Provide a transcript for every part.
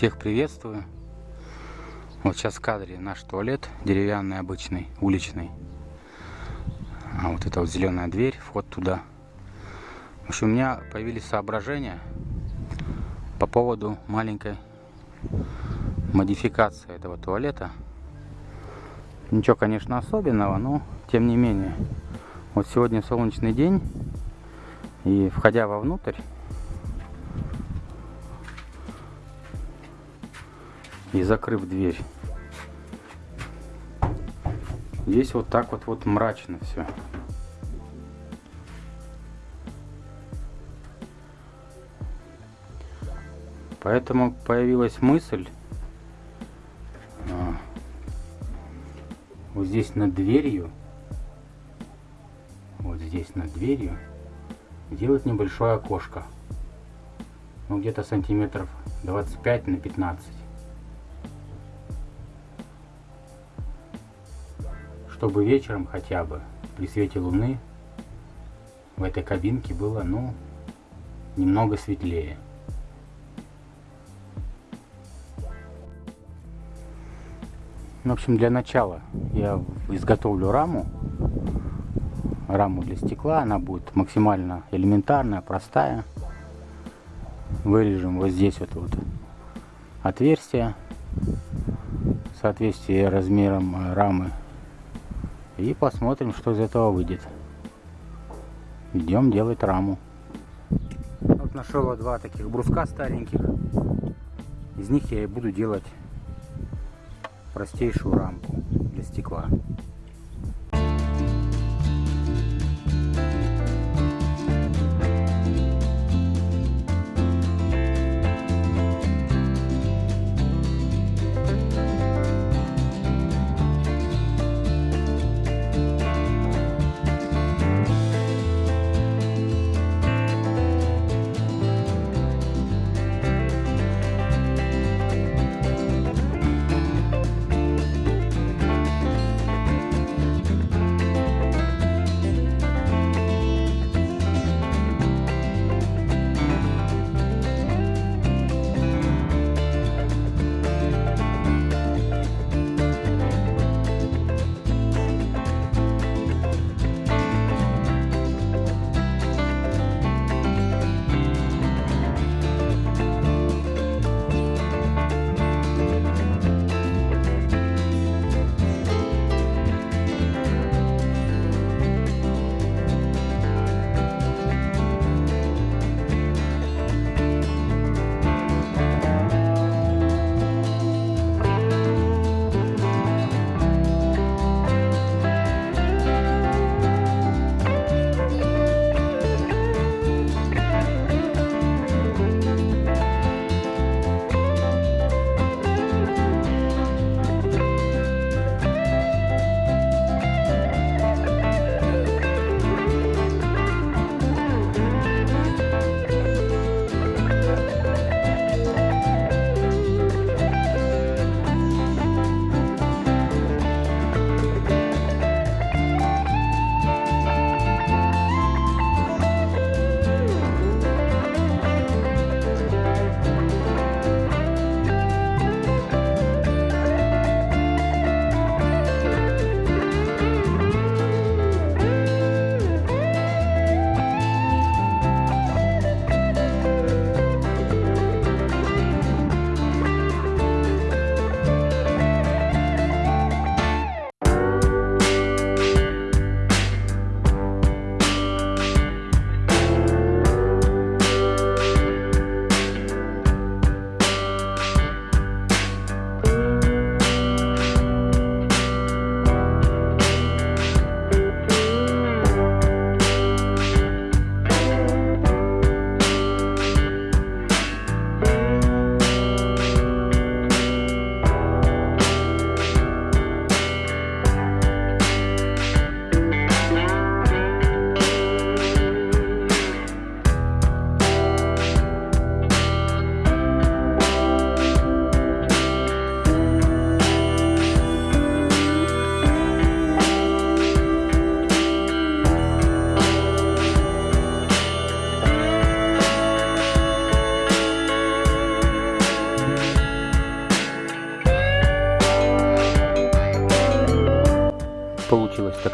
Всех приветствую. Вот сейчас в кадре наш туалет, деревянный, обычный, уличный. А вот это вот зеленая дверь, вход туда. В общем, у меня появились соображения по поводу маленькой модификации этого туалета. Ничего, конечно, особенного, но тем не менее. Вот сегодня солнечный день, и входя вовнутрь, и закрыв дверь. Здесь вот так вот вот мрачно все. Поэтому появилась мысль а, вот здесь над дверью, вот здесь над дверью, сделать небольшое окошко. Ну где-то сантиметров 25 на 15. Чтобы вечером хотя бы при свете луны в этой кабинке было, ну, немного светлее. В общем, для начала я изготовлю раму. Раму для стекла. Она будет максимально элементарная, простая. Вырежем вот здесь вот, вот отверстие в соответствии размером рамы и посмотрим, что из этого выйдет. Идем делать раму. Вот нашел два таких бруска стареньких. Из них я и буду делать простейшую рамку для стекла.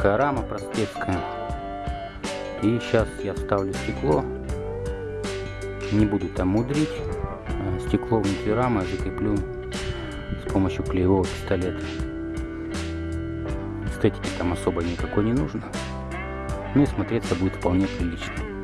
Такая рама простецкая. И сейчас я вставлю стекло. Не буду там мудрить. А стекло внутри рамы закреплю с помощью клеевого пистолета. Эстетики там особо никакой не нужно. Ну и смотреться будет вполне прилично.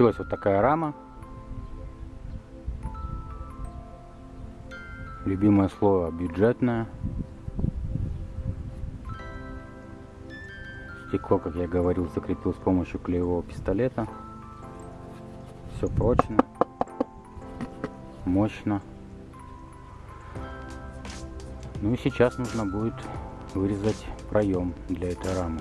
Получилась вот такая рама. Любимое слово бюджетное. Стекло, как я говорил, закрепил с помощью клеевого пистолета. Все прочно, мощно. Ну и сейчас нужно будет вырезать проем для этой рамы.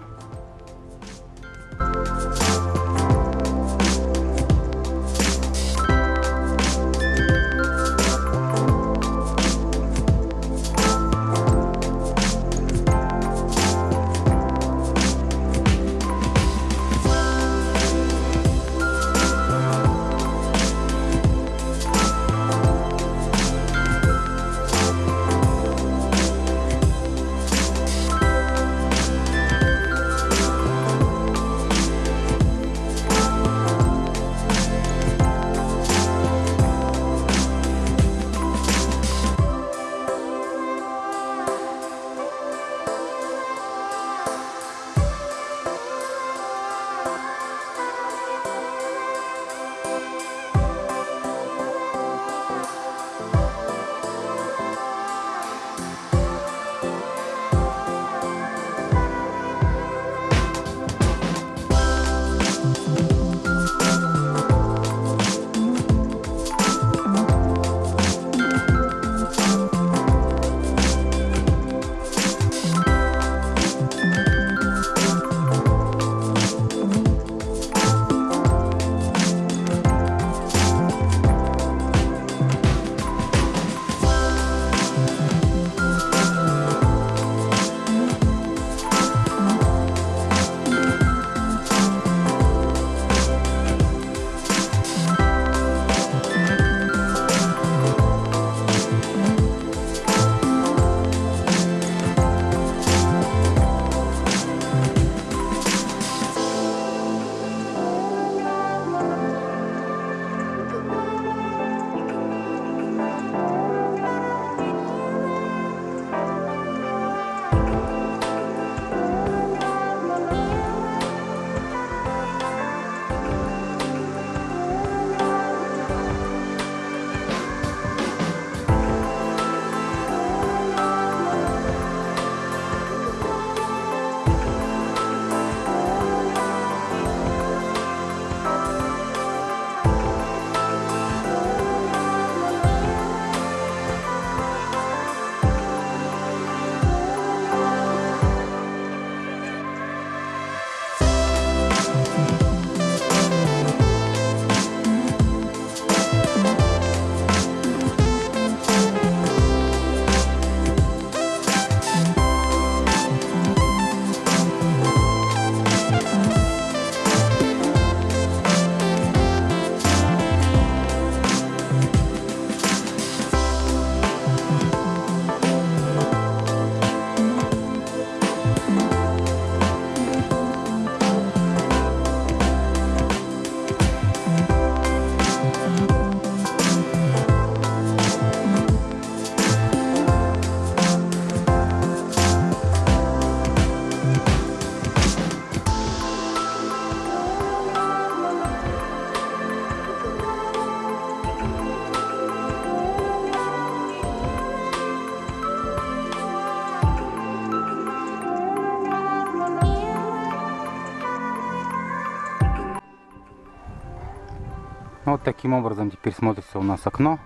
Вот таким образом теперь смотрится у нас окно.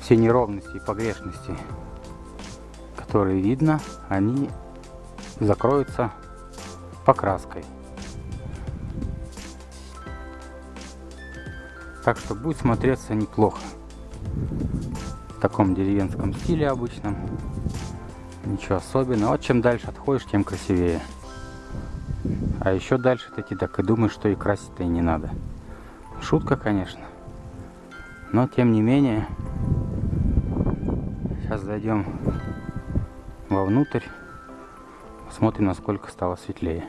Все неровности и погрешности, которые видно, они закроются покраской. Так что будет смотреться неплохо. В таком деревенском стиле обычном. Ничего особенного. Вот чем дальше отходишь, тем красивее. А еще дальше таки так и думаешь, что и красить-то и не надо. Шутка, конечно. Но тем не менее, сейчас зайдем вовнутрь, посмотрим, насколько стало светлее.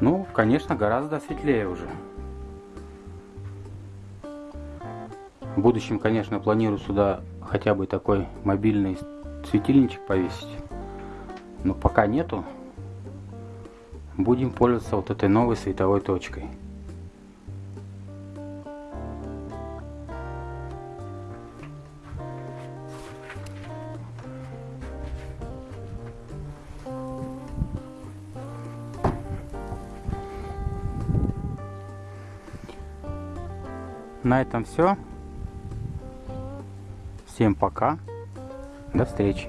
Ну, конечно, гораздо светлее уже. В будущем, конечно, планирую сюда хотя бы такой мобильный светильничек повесить. Но пока нету. Будем пользоваться вот этой новой световой точкой. На этом все. Всем пока. До встречи.